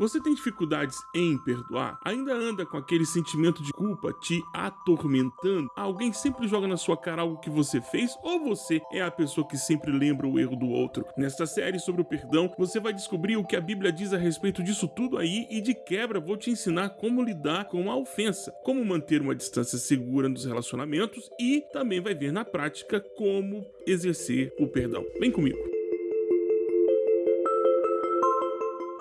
Você tem dificuldades em perdoar? Ainda anda com aquele sentimento de culpa te atormentando? Alguém sempre joga na sua cara algo que você fez ou você é a pessoa que sempre lembra o erro do outro? Nesta série sobre o perdão, você vai descobrir o que a Bíblia diz a respeito disso tudo aí e de quebra vou te ensinar como lidar com a ofensa, como manter uma distância segura nos relacionamentos e também vai ver na prática como exercer o perdão. Vem comigo.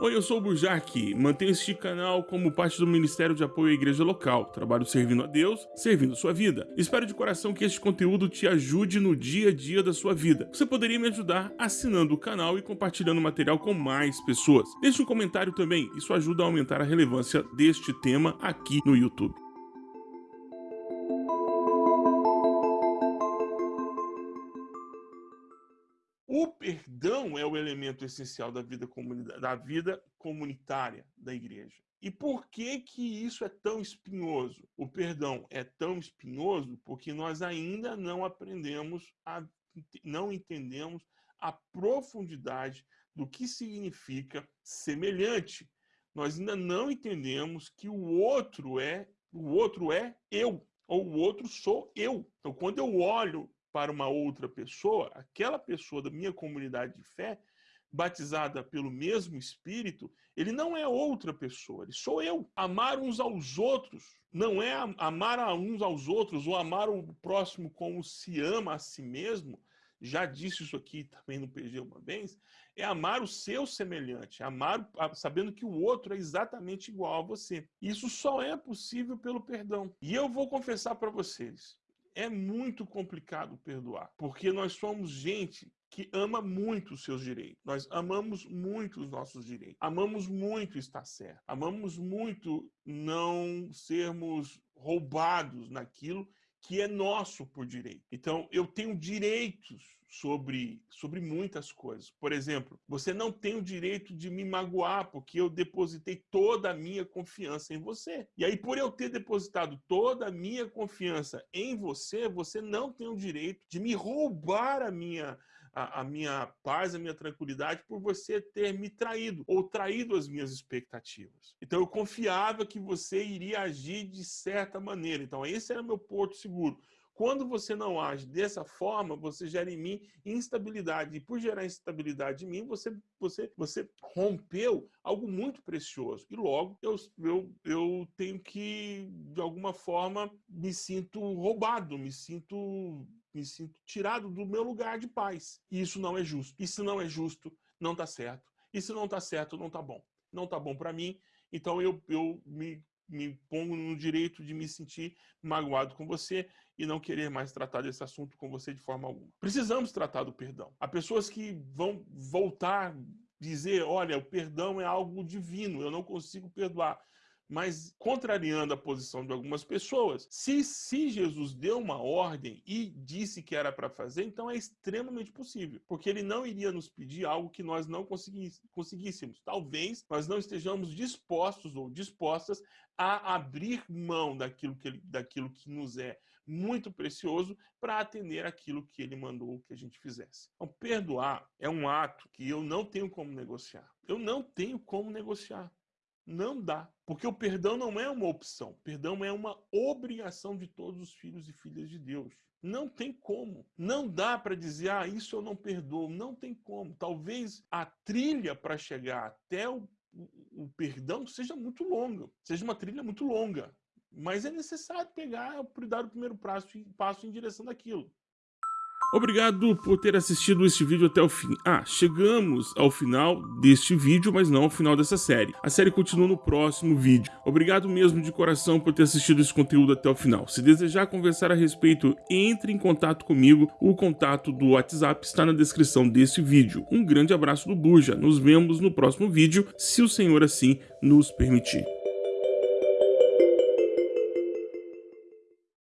Oi, eu sou o Burjac, mantenho este canal como parte do Ministério de Apoio à Igreja Local. Trabalho servindo a Deus, servindo sua vida. Espero de coração que este conteúdo te ajude no dia a dia da sua vida. Você poderia me ajudar assinando o canal e compartilhando o material com mais pessoas. Deixe um comentário também, isso ajuda a aumentar a relevância deste tema aqui no YouTube. O perdão é o elemento essencial da vida, da vida comunitária da igreja. E por que que isso é tão espinhoso? O perdão é tão espinhoso porque nós ainda não aprendemos, a, não entendemos a profundidade do que significa semelhante. Nós ainda não entendemos que o outro é o outro é eu, ou o outro sou eu. Então, quando eu olho para uma outra pessoa, aquela pessoa da minha comunidade de fé, batizada pelo mesmo Espírito, ele não é outra pessoa, ele sou eu. Amar uns aos outros não é amar a uns aos outros ou amar o próximo como se ama a si mesmo. Já disse isso aqui também no PG uma vez, é amar o seu semelhante, amar sabendo que o outro é exatamente igual a você. Isso só é possível pelo perdão. E eu vou confessar para vocês, é muito complicado perdoar, porque nós somos gente que ama muito os seus direitos. Nós amamos muito os nossos direitos. Amamos muito estar certo. Amamos muito não sermos roubados naquilo que é nosso por direito. Então, eu tenho direitos sobre, sobre muitas coisas. Por exemplo, você não tem o direito de me magoar porque eu depositei toda a minha confiança em você. E aí, por eu ter depositado toda a minha confiança em você, você não tem o direito de me roubar a minha a, a, minha paz, a minha tranquilidade por você ter me traído ou traído as minhas expectativas. Então eu confiava que você iria agir de certa maneira. Então esse era meu porto seguro. Quando você não age dessa forma, você gera em mim instabilidade. E por gerar instabilidade em mim, você, você, você rompeu algo muito precioso. E logo eu, eu, eu tenho que, de alguma forma, me sinto roubado, me sinto, me sinto tirado do meu lugar de paz. E isso não é justo. E se não é justo, não está certo. E se não está certo, não está bom. Não está bom para mim, então eu, eu me me pongo no direito de me sentir magoado com você e não querer mais tratar desse assunto com você de forma alguma. Precisamos tratar do perdão. Há pessoas que vão voltar dizer, olha, o perdão é algo divino, eu não consigo perdoar mas contrariando a posição de algumas pessoas, se, se Jesus deu uma ordem e disse que era para fazer, então é extremamente possível, porque ele não iria nos pedir algo que nós não conseguíssemos. Talvez nós não estejamos dispostos ou dispostas a abrir mão daquilo que, ele, daquilo que nos é muito precioso para atender aquilo que ele mandou que a gente fizesse. Então, perdoar é um ato que eu não tenho como negociar. Eu não tenho como negociar. Não dá. Porque o perdão não é uma opção. Perdão é uma obrigação de todos os filhos e filhas de Deus. Não tem como. Não dá para dizer, ah, isso eu não perdoo. Não tem como. Talvez a trilha para chegar até o, o, perdão seja muito longa. Seja uma trilha muito longa. Mas é necessário pegar, dar o primeiro passo, passo em direção daquilo. Obrigado por ter assistido este vídeo até o fim. Ah, chegamos ao final deste vídeo, mas não ao final dessa série. A série continua no próximo vídeo. Obrigado mesmo de coração por ter assistido esse conteúdo até o final. Se desejar conversar a respeito, entre em contato comigo. O contato do WhatsApp está na descrição deste vídeo. Um grande abraço do Buja. Nos vemos no próximo vídeo, se o Senhor assim nos permitir.